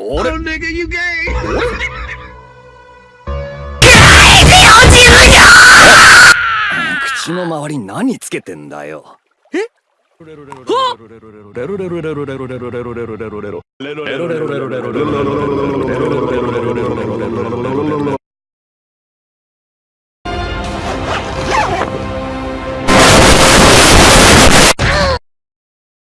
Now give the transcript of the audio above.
俺 nigga, 口の周り何つけてんだよ。え